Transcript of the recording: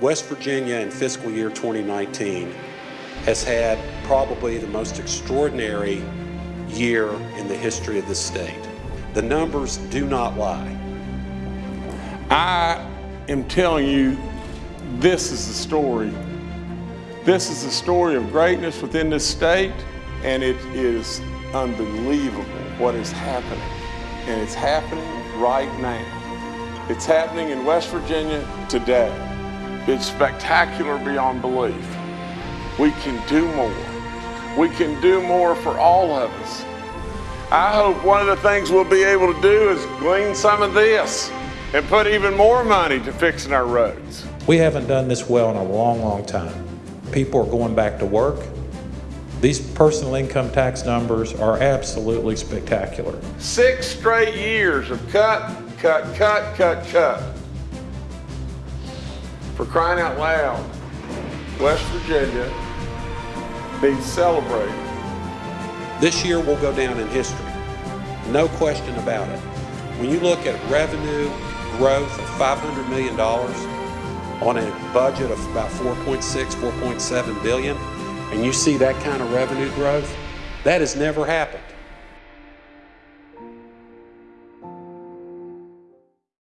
West Virginia in fiscal year 2019 has had probably the most extraordinary year in the history of the state. The numbers do not lie. I am telling you, this is the story. This is the story of greatness within this state, and it is unbelievable what is happening. And it's happening right now. It's happening in West Virginia today. It's spectacular beyond belief. We can do more. We can do more for all of us. I hope one of the things we'll be able to do is glean some of this and put even more money to fixing our roads. We haven't done this well in a long, long time. People are going back to work. These personal income tax numbers are absolutely spectacular. Six straight years of cut, cut, cut, cut, cut. For crying out loud, West Virginia needs celebrating. This year will go down in history. No question about it. When you look at revenue growth of $500 million on a budget of about 4.6, 4.7 billion, and you see that kind of revenue growth, that has never happened.